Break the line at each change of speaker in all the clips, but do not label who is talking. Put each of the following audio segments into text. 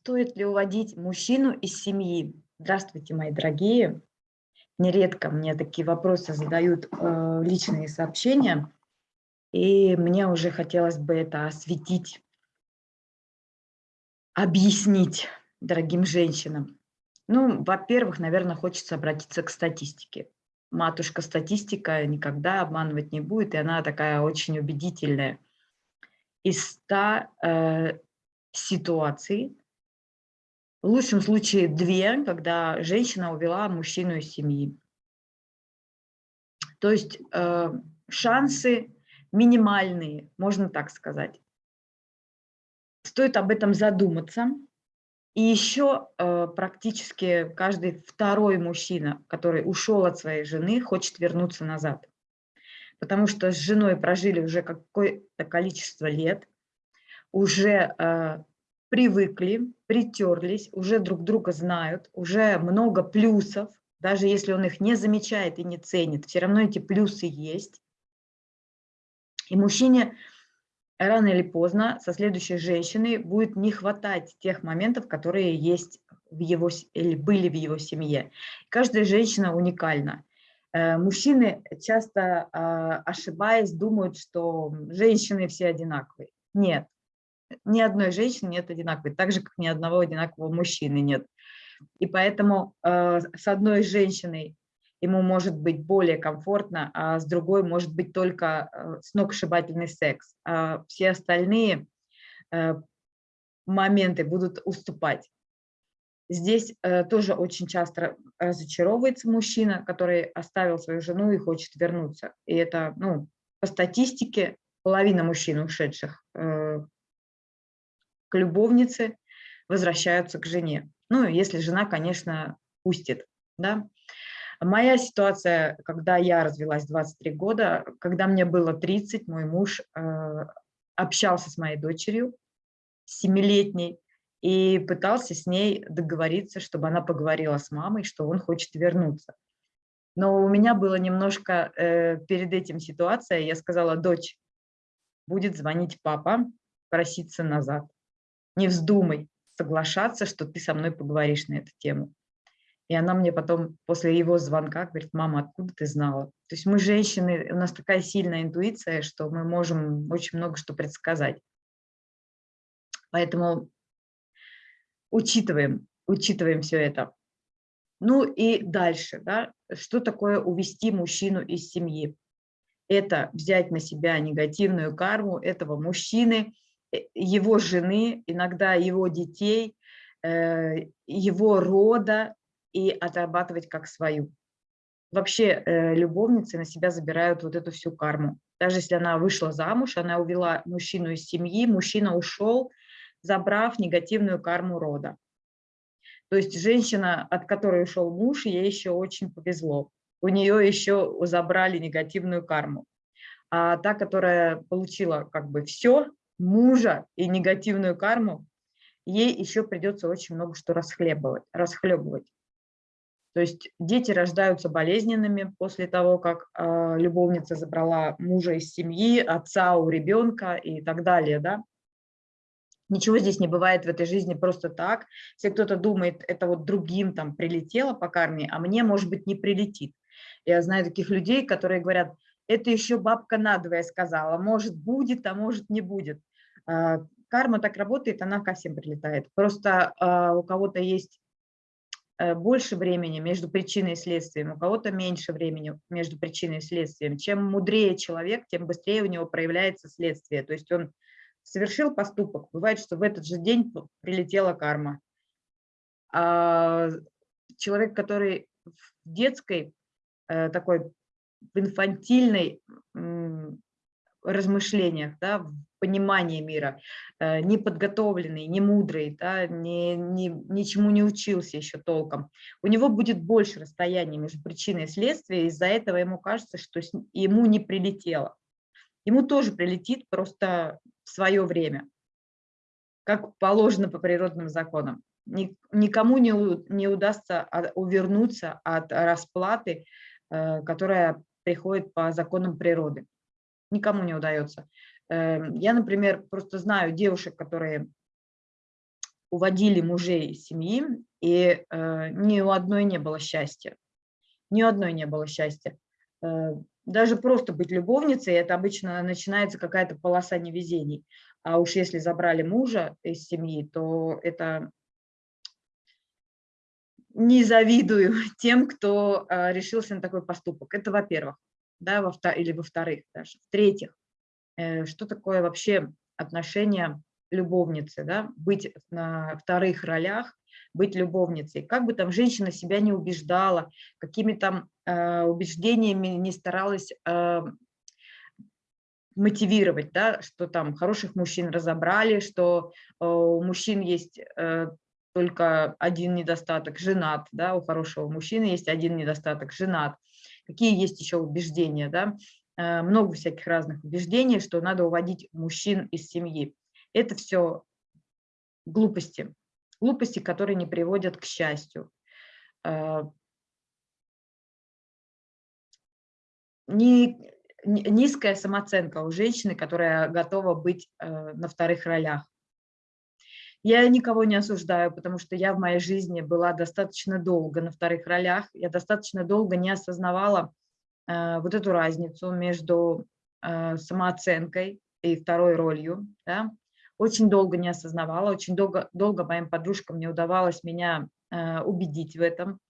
Стоит ли уводить мужчину из семьи? Здравствуйте, мои дорогие. Нередко мне такие вопросы задают э, личные сообщения, и мне уже хотелось бы это осветить, объяснить дорогим женщинам. Ну, во-первых, наверное, хочется обратиться к статистике. Матушка статистика никогда обманывать не будет, и она такая очень убедительная. Из 100 э, ситуаций в лучшем случае две, когда женщина увела мужчину из семьи. То есть э, шансы минимальные, можно так сказать. Стоит об этом задуматься. И еще э, практически каждый второй мужчина, который ушел от своей жены, хочет вернуться назад. Потому что с женой прожили уже какое-то количество лет, уже э, привыкли, притерлись, уже друг друга знают, уже много плюсов, даже если он их не замечает и не ценит, все равно эти плюсы есть. И мужчине рано или поздно со следующей женщиной будет не хватать тех моментов, которые есть в его, или были в его семье. Каждая женщина уникальна. Э, мужчины часто, а, ошибаясь, думают, что женщины все одинаковые. Нет, ни одной женщины нет одинаковой, так же, как ни одного одинакового мужчины нет. И поэтому э, с одной женщиной ему может быть более комфортно, а с другой может быть только э, сногсшибательный секс. А все остальные э, моменты будут уступать. Здесь э, тоже очень часто разочаровывается мужчина, который оставил свою жену и хочет вернуться. И это, ну, по статистике, половина мужчин, ушедших э, к любовнице, возвращаются к жене. Ну, если жена, конечно, пустит. Да? Моя ситуация, когда я развелась 23 года, когда мне было 30, мой муж э, общался с моей дочерью, семилетней, и пытался с ней договориться, чтобы она поговорила с мамой, что он хочет вернуться. Но у меня было немножко э, перед этим ситуация, я сказала, дочь, будет звонить папа, проситься назад не вздумай соглашаться, что ты со мной поговоришь на эту тему. И она мне потом после его звонка говорит, мама, откуда ты знала? То есть мы женщины, у нас такая сильная интуиция, что мы можем очень много что предсказать. Поэтому учитываем, учитываем все это. Ну и дальше, да, что такое увести мужчину из семьи? Это взять на себя негативную карму этого мужчины, его жены, иногда его детей, э, его рода и отрабатывать как свою. Вообще э, любовницы на себя забирают вот эту всю карму. Даже если она вышла замуж, она увела мужчину из семьи, мужчина ушел, забрав негативную карму рода. То есть женщина, от которой ушел муж, ей еще очень повезло. У нее еще забрали негативную карму. А та, которая получила как бы все, мужа и негативную карму, ей еще придется очень много что расхлебывать, расхлебывать. То есть дети рождаются болезненными после того, как э, любовница забрала мужа из семьи, отца у ребенка и так далее. Да? Ничего здесь не бывает в этой жизни просто так. Если кто-то думает, это вот другим там прилетело по карме, а мне, может быть, не прилетит. Я знаю таких людей, которые говорят, это еще бабка надвое сказала, может будет, а может не будет. А, карма так работает, она ко всем прилетает. Просто а, у кого-то есть э, больше времени между причиной и следствием, у кого-то меньше времени между причиной и следствием. Чем мудрее человек, тем быстрее у него проявляется следствие. То есть он совершил поступок, бывает, что в этот же день прилетела карма. А человек, который в детской, э, такой в инфантильной размышлениях, да, в понимании мира, э, неподготовленный, не мудрый, да, не, не, ничему не учился еще толком, у него будет больше расстояния между причиной и следствием, из-за этого ему кажется, что ему не прилетело. Ему тоже прилетит просто в свое время, как положено по природным законам. Никому не, не удастся увернуться от расплаты, э, которая приходит по законам природы никому не удается. Эм, я, например, просто знаю девушек, которые уводили мужей из семьи, и э, ни у одной не было счастья. Ни у одной не было счастья. Э, даже просто быть любовницей, это обычно начинается какая-то полоса невезений. А уж если забрали мужа из семьи, то это не завидую тем, кто э, решился на такой поступок. Это во-первых, да, во или во-вторых даже. В-третьих, э, что такое вообще отношение любовницы, да, быть на вторых ролях, быть любовницей. Как бы там женщина себя не убеждала, какими там э, убеждениями не старалась э, мотивировать, да, что там хороших мужчин разобрали, что у мужчин есть только один недостаток – женат, да, у хорошего мужчины есть один недостаток – женат. Какие есть еще убеждения, да? Э, много всяких разных убеждений, что надо уводить мужчин из семьи. Это все глупости, глупости, которые не приводят к счастью. Э, низкая самооценка у женщины, которая готова быть э, на вторых ролях. Я никого не осуждаю, потому что я в моей жизни была достаточно долго на вторых ролях, я достаточно долго не осознавала э, вот эту разницу между э, самооценкой и второй ролью. Да? Очень долго не осознавала, очень долго, долго моим подружкам не удавалось меня э, убедить в этом.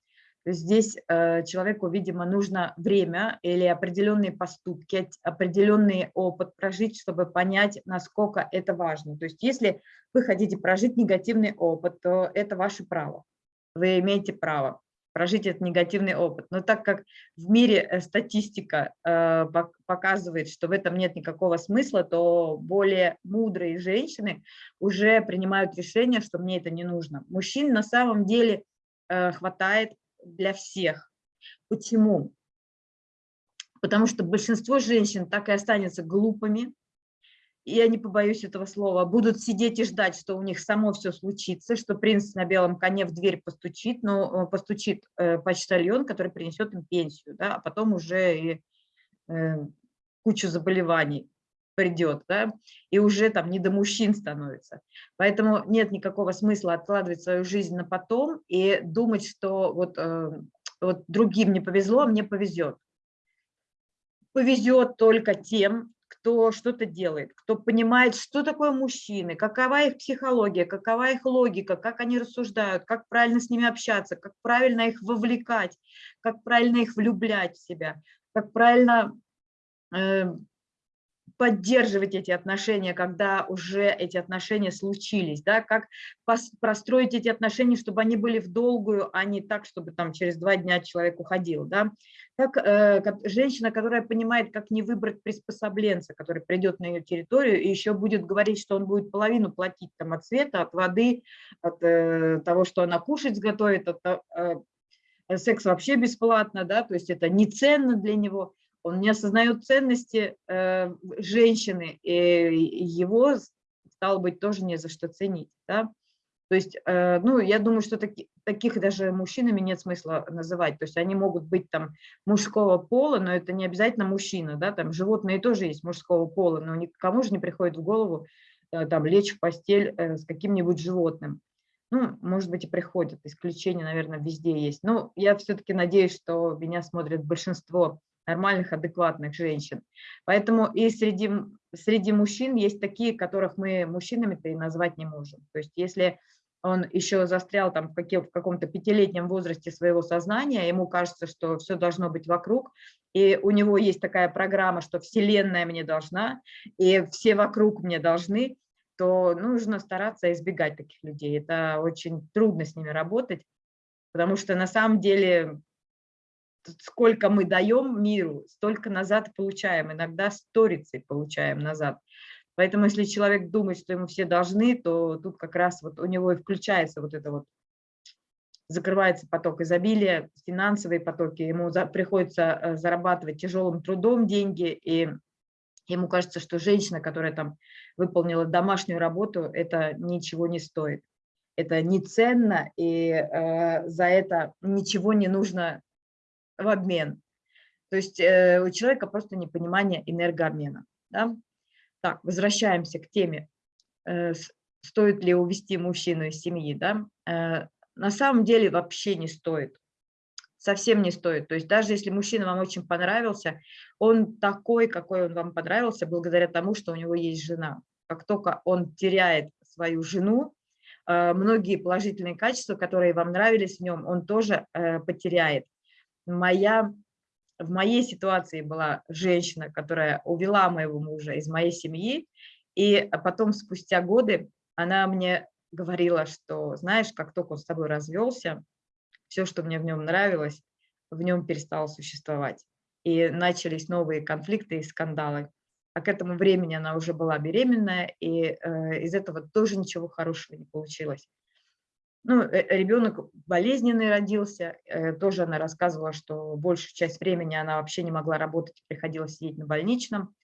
Здесь э, человеку, видимо, нужно время или определенные поступки, определенный опыт прожить, чтобы понять, насколько это важно. То есть если вы хотите прожить негативный опыт, то это ваше право. Вы имеете право прожить этот негативный опыт. Но так как в мире э, статистика э, показывает, что в этом нет никакого смысла, то более мудрые женщины уже принимают решение, что мне это не нужно. Мужчин на самом деле хватает для всех. Почему? Потому что большинство женщин так и останется глупыми, я не побоюсь этого слова, будут сидеть и ждать, что у них само все случится, что принц на белом коне в дверь постучит, но э, постучит э, почтальон, который принесет им пенсию, да, а потом уже и э, кучу заболеваний придет, да, и уже там не до мужчин становится. Поэтому нет никакого смысла откладывать свою жизнь на потом и думать, что вот, э, вот другим не повезло, а мне повезет. Повезет только тем, кто что-то делает, кто понимает, что такое мужчины, какова их психология, какова их логика, как они рассуждают, как правильно с ними общаться, как правильно их вовлекать, как правильно их влюблять в себя, как правильно э, поддерживать эти отношения, когда уже эти отношения случились, да, как простроить эти отношения, чтобы они были в долгую, а не так, чтобы там через два дня человек уходил, да, как, э, как женщина, которая понимает, как не выбрать приспособленца, который придет на ее территорию и еще будет говорить, что он будет половину платить там от света, от воды, от э, того, что она кушать сготовит, от, э, секс вообще бесплатно, да, то есть это не ценно для него, он не осознает ценности э, женщины, и его, стало быть, тоже не за что ценить. Да? То есть, э, ну, я думаю, что таки, таких даже мужчинами нет смысла называть. То есть они могут быть там мужского пола, но это не обязательно мужчина. Да? Там животные тоже есть мужского пола, но никому же не приходит в голову э, там, лечь в постель э, с каким-нибудь животным. Ну, может быть, и приходят, исключения, наверное, везде есть. Но я все-таки надеюсь, что меня смотрят большинство нормальных, адекватных женщин. Поэтому и среди, среди мужчин есть такие, которых мы мужчинами-то и назвать не можем. То есть если он еще застрял там в, в каком-то пятилетнем возрасте своего сознания, ему кажется, что все должно быть вокруг, и у него есть такая программа, что Вселенная мне должна, и все вокруг мне должны, то нужно стараться избегать таких людей. Это очень трудно с ними работать, потому что на самом деле сколько мы даем миру, столько назад получаем, иногда сторицей получаем назад. Поэтому если человек думает, что ему все должны, то тут как раз вот у него и включается вот это вот, закрывается поток изобилия, финансовые потоки, ему за, приходится э, зарабатывать тяжелым трудом деньги, и ему кажется, что женщина, которая там выполнила домашнюю работу, это ничего не стоит. Это не ценно, и э, за это ничего не нужно в обмен. То есть э, у человека просто непонимание энергообмена. Да? Так, возвращаемся к теме. Э, стоит ли увести мужчину из семьи, да, э, на самом деле вообще не стоит. Совсем не стоит. То есть даже если мужчина вам очень понравился, он такой, какой он вам понравился, благодаря тому, что у него есть жена. Как только он теряет свою жену, э, многие положительные качества, которые вам нравились в нем, он тоже э, потеряет. Моя, в моей ситуации была женщина, которая увела моего мужа из моей семьи, и потом, спустя годы, она мне говорила, что, знаешь, как только он с тобой развелся, все, что мне в нем нравилось, в нем перестало существовать. И начались новые конфликты и скандалы. А к этому времени она уже была беременная, и э, из этого тоже ничего хорошего не получилось. Ну, э, ребенок болезненный родился, э, тоже она рассказывала, что большую часть времени она вообще не могла работать, приходилось сидеть на больничном.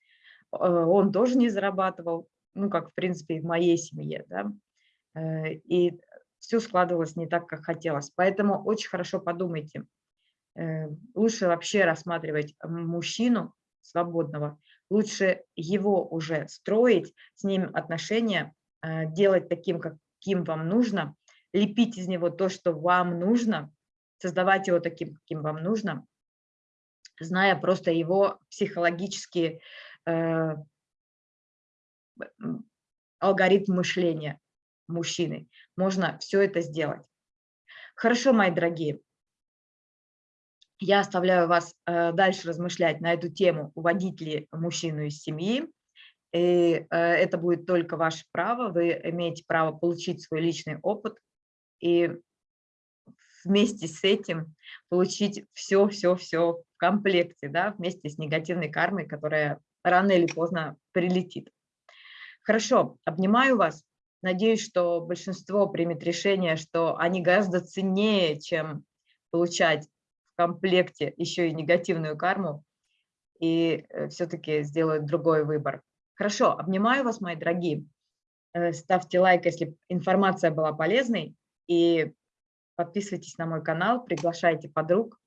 Э, он тоже не зарабатывал, ну, как, в принципе, и в моей семье, да. Э, и все складывалось не так, как хотелось. Поэтому очень хорошо подумайте. Э, лучше вообще рассматривать мужчину свободного, лучше его уже строить, с ним отношения, э, делать таким, каким вам нужно, лепить из него то, что вам нужно, создавать его таким, каким вам нужно, зная просто его психологические э, алгоритм мышления мужчины. Можно все это сделать. Хорошо, мои дорогие. Я оставляю вас э, дальше размышлять на эту тему, уводить ли мужчину из семьи. И э, это будет только ваше право. Вы имеете право получить свой личный опыт и вместе с этим получить все-все-все в комплекте, да, вместе с негативной кармой, которая рано или поздно прилетит. Хорошо, обнимаю вас. Надеюсь, что большинство примет решение, что они гораздо ценнее, чем получать в комплекте еще и негативную карму, и э, все-таки сделают другой выбор. Хорошо, обнимаю вас, мои дорогие. Э, ставьте лайк, если информация была полезной, и подписывайтесь на мой канал, приглашайте подруг.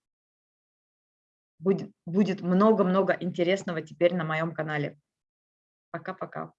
Будет много-много интересного теперь на моем канале. Пока-пока.